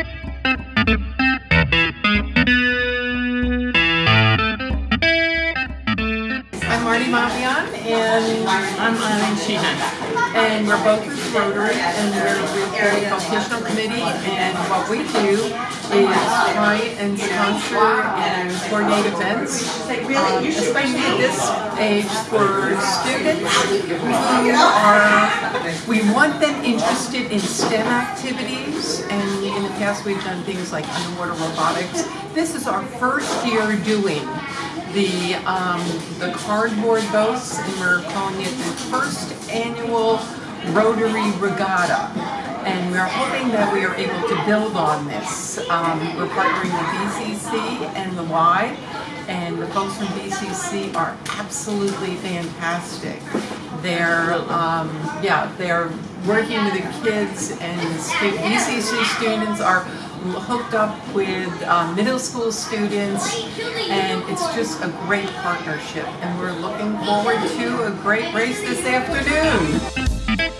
I'm Marty Mavion, and I'm Eileen Sheehan. And we're both with Rotary, and we're with the vocational committee, and what we do is try and sponsor and coordinate events, Really, um, especially at this age for students who are, we want them interested in STEM activities, and in the past we've done things like underwater robotics. This is our first year doing the um, the cardboard boats, and we're calling it the first annual Rotary Regatta. And we're hoping that we are able to build on this. Um, we're partnering with BCC and the Y, and the folks from BCC are absolutely fantastic. They're, um, yeah, they're working with the kids, and BCC students are hooked up with um, middle school students, and it's just a great partnership. And we're looking forward to a great race this afternoon.